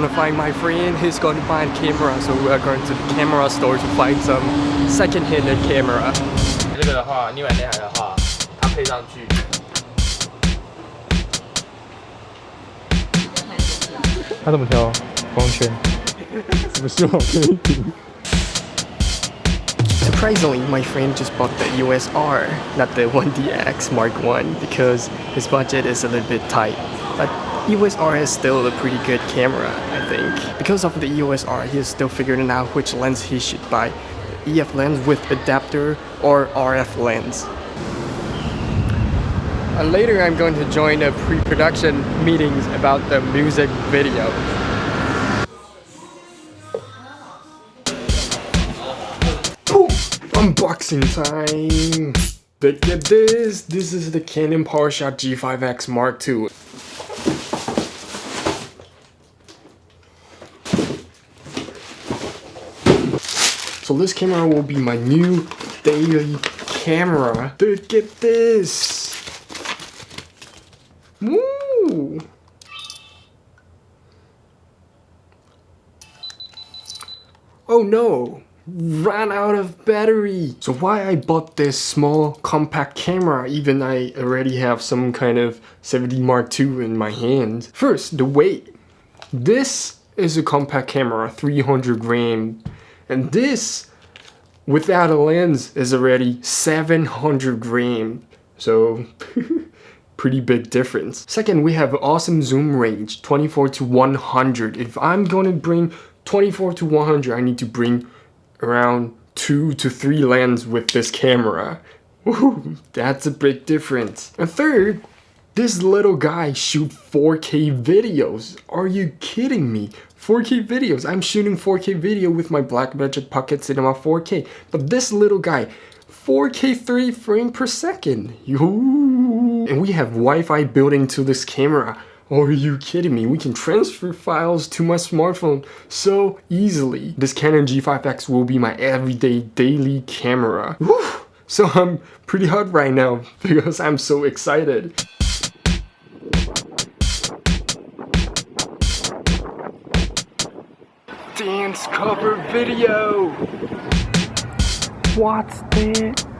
gonna find my friend, he's gonna find camera, so we are going to the camera store to find some second-handed camera. surprisingly my friend just bought the EOS R, not the 1DX Mark 1, because his budget is a little bit tight. But EOS R is still a pretty good camera, I think. Because of the EOS R, he is still figuring out which lens he should buy. EF lens with adapter or RF lens. And later I'm going to join the pre-production meetings about the music video. Unboxing time! Look at this! This is the Canon PowerShot G5X Mark II. So this camera will be my new daily camera. Look get this! Woo! Oh no! Ran out of battery! So why I bought this small compact camera even I already have some kind of 7D Mark II in my hand? First, the weight. This is a compact camera, 300 gram. And this, without a lens, is already 700 gram. So, pretty big difference. Second, we have awesome zoom range, 24 to 100. If I'm going to bring 24 to 100, I need to bring around two to three lens with this camera. Woo, that's a big difference. And third, this little guy shoot 4K videos. Are you kidding me? 4K videos. I'm shooting 4K video with my Blackmagic Pocket Cinema 4K. But this little guy, 4K 30 frame per second. And we have Wi-Fi built into this camera. Are you kidding me? We can transfer files to my smartphone so easily. This Canon G5X will be my everyday daily camera. So I'm pretty hot right now because I'm so excited. Dance cover video! What's that?